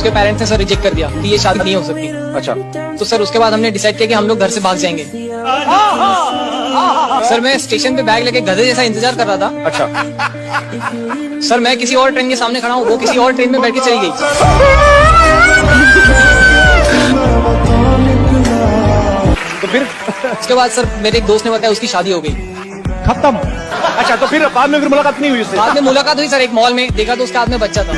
उसके पेरेंट्स ने sir reject कर दिया कि ये शादी नहीं हो सकती। अच्छा। तो सर उसके बाद हमने डिसाइड किया कि हम लोग घर से भाग जाएँगे। सर मैं स्टेशन पे बैग लेके गधे जैसा इंतज़ार कर रहा था। अच्छा। सर मैं किसी और ट्रेन के सामने खड़ा हूँ वो किसी और ट्रेन में बैठ के चली गई। तो फिर उसके बाद सर मेरे एक दोस्त ने बताया उसकी शादी हो गई। खत्म। अच्छा तो फिर बाद में फिर मुलाकात नहीं हुई उससे? बाद में मुलाकात हुई सर एक मॉल में। देखा तो उसके हाथ में बच्चा था।